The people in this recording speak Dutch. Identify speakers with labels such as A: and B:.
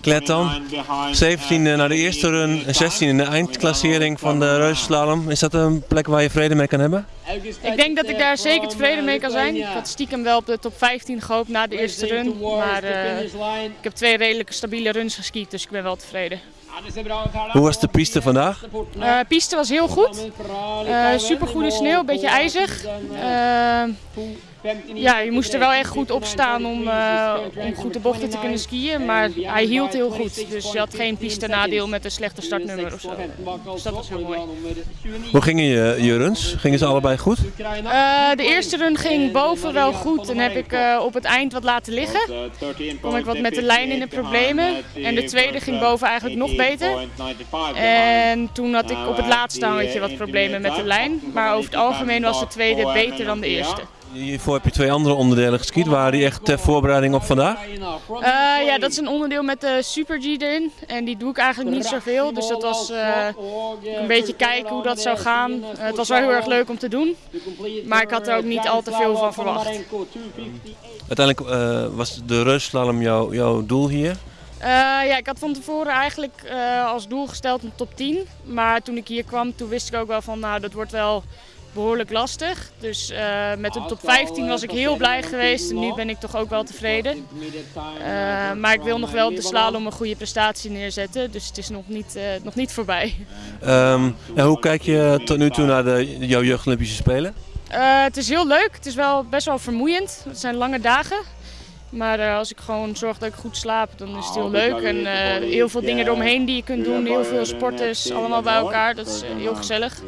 A: Kletan, 17e naar de eerste run en 16e in de eindklassering van de reuzenslalom. Is dat een plek waar je vrede mee kan hebben?
B: Ik denk dat ik daar zeker tevreden mee kan zijn. Ik had stiekem wel op de top 15 gehoopt na de eerste run. Maar uh, ik heb twee redelijke stabiele runs geskiet, dus ik ben wel tevreden.
A: Hoe was de piste vandaag?
B: Uh, piste was heel goed. Uh, Super goede sneeuw, een beetje ijzig. Uh, ja, je moest er wel echt goed op staan om, uh, om goed de bochten te kunnen skiën. Maar hij hield heel goed. Dus je had geen piste nadeel met een slechte startnummer of zo. Dus dat was heel mooi.
A: Hoe gingen je, je runs? Gingen ze allebei goed?
B: Uh, de eerste run ging boven wel goed. En heb ik uh, op het eind wat laten liggen. Kom ik wat met de lijn in de problemen. En de tweede ging boven eigenlijk nog beter. En toen had ik op het laatste hangetje wat problemen met de lijn. Maar over het algemeen was de tweede beter dan de eerste.
A: Hiervoor heb je twee andere onderdelen geskiet. Waren die echt ter voorbereiding op vandaag?
B: Uh, ja, dat is een onderdeel met de Super G erin. En die doe ik eigenlijk niet zoveel. Dus dat was uh, een beetje kijken hoe dat zou gaan. Uh, het was wel heel erg leuk om te doen. Maar ik had er ook niet al te veel van verwacht.
A: Uiteindelijk was de reusslalom jouw, jouw doel hier?
B: Uh, ja, ik had van tevoren eigenlijk uh, als doel gesteld een top 10. Maar toen ik hier kwam, toen wist ik ook wel van nou, dat wordt wel behoorlijk lastig. Dus uh, met een top 15 was ik heel blij geweest en nu ben ik toch ook wel tevreden. Uh, maar ik wil nog wel op de slalom een goede prestatie neerzetten, dus het is nog niet, uh, nog niet voorbij.
A: Um, en hoe kijk je tot nu toe naar de, jouw jeugd Olympische Spelen?
B: het is heel leuk, het is wel best wel vermoeiend. Het zijn lange dagen. Maar uh, als ik gewoon zorg dat ik goed slaap, dan is het heel leuk. En uh, heel veel dingen eromheen die je kunt doen, heel veel sporters, allemaal bij elkaar. Dat is uh, heel gezellig.